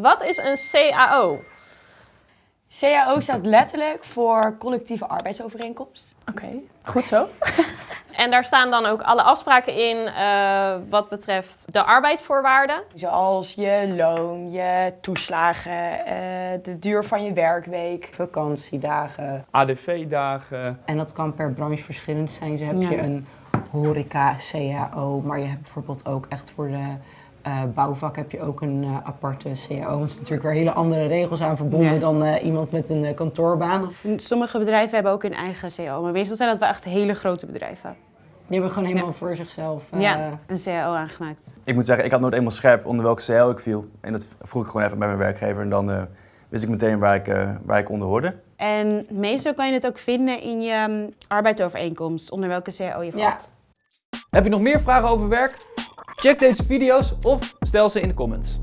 Wat is een CAO? CAO staat letterlijk voor collectieve arbeidsovereenkomst. Oké, goed zo. En daar staan dan ook alle afspraken in eh, wat betreft de arbeidsvoorwaarden. Zoals je loon, je toeslagen, eh, de duur van je werkweek. Vakantiedagen. ADV-dagen. En dat kan per branche verschillend zijn. Zo heb Ja. je een horeca, CAO, maar je hebt bijvoorbeeld ook echt voor de eh, bouwvak heb je ook een eh, aparte CAO. Want er zijn natuurlijk weer hele andere regels aan verbonden Ja. dan eh, iemand met een kantoorbaan. Of, Sommige bedrijven hebben ook hun eigen CO, maar meestal zijn dat wel echt hele grote bedrijven. die hebben gewoon helemaal voor zichzelf. eh, Ja, een CAO aangemaakt. Ik moet zeggen, ik had nooit eenmaal scherp onder welke CL ik viel. En dat vroeg ik gewoon even bij mijn werkgever. En dan eh, wist ik meteen waar ik, eh, waar ik onder hoorde. En meestal kan je het ook vinden in je mm, arbeidsovereenkomst, onder welke CAO je Ja. valt. Heb je nog meer vragen over werk? Check deze video's of stel ze in de comments.